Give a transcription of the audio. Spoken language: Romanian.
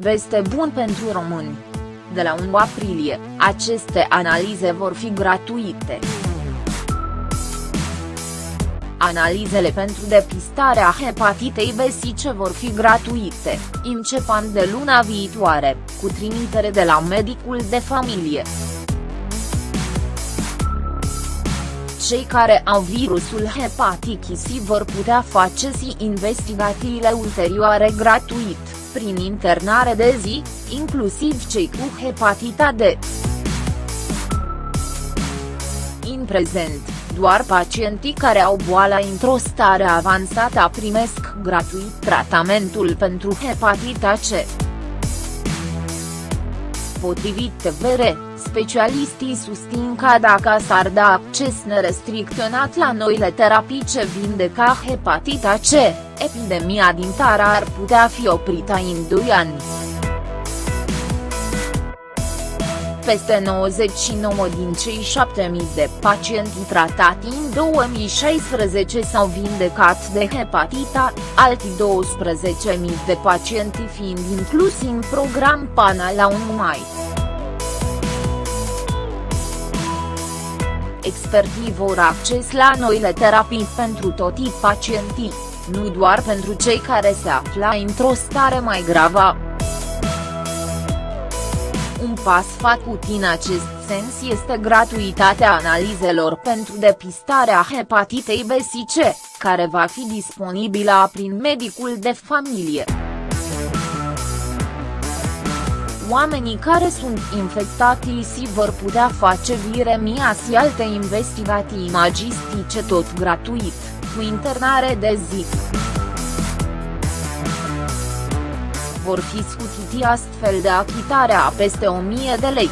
Veste bun pentru români. De la 1 aprilie, aceste analize vor fi gratuite. Analizele pentru depistarea hepatitei B ce vor fi gratuite, începând de luna viitoare, cu trimitere de la medicul de familie. Cei care au virusul hepatitis vor putea face și investigațiile ulterioare gratuit prin internare de zi, inclusiv cei cu hepatita D. În prezent, doar pacientii care au boala într-o stare avansată primesc gratuit tratamentul pentru hepatita C. Potrivit TVR, specialistii susțin că dacă s-ar da acces nerestricționat la noile terapii ce vindeca hepatita C, epidemia din țară ar putea fi oprită în 2 ani. Peste 99 din cei 7000 de pacienti tratați în 2016 s-au vindecat de hepatita, alții 12.000 de pacienti fiind inclusi în program până la 1 mai. Expertii vor acces la noile terapii pentru toți pacientii, nu doar pentru cei care se află într-o stare mai gravă. Un pas făcut în acest sens este gratuitatea analizelor pentru depistarea hepatitei B și C, care va fi disponibilă prin medicul de familie. Oamenii care sunt infectați și vor putea face viremia și alte investigații imagistice tot gratuit, cu internare de zi. Vor fi scutiti astfel de achitarea a peste 1000 de lei.